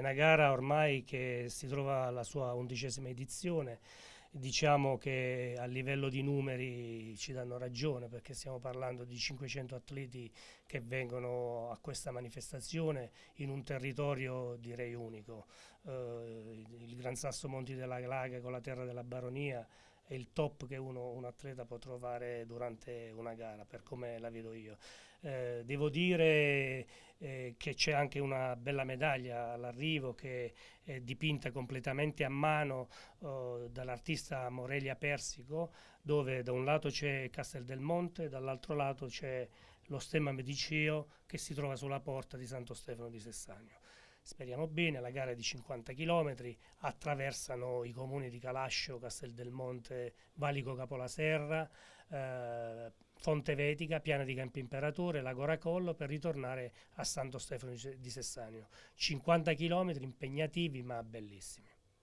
una gara ormai che si trova alla sua undicesima edizione, diciamo che a livello di numeri ci danno ragione perché stiamo parlando di 500 atleti che vengono a questa manifestazione in un territorio direi unico. Eh, il Gran Sasso Monti della Glaga con la terra della Baronia è il top che uno, un atleta può trovare durante una gara, per come la vedo io. Eh, devo dire che c'è anche una bella medaglia all'arrivo che è dipinta completamente a mano oh, dall'artista Morelia Persico, dove da un lato c'è Castel del Monte, dall'altro lato c'è lo stemma Mediceo che si trova sulla porta di Santo Stefano di Sessagno speriamo bene, la gara è di 50 km, attraversano i comuni di Calascio, Castel del Monte, Valico Capolaserra, eh, Fonte Vetica, Piana di Campo Imperatore, Lago Racollo per ritornare a Santo Stefano di Sessanio. 50 km impegnativi ma bellissimi.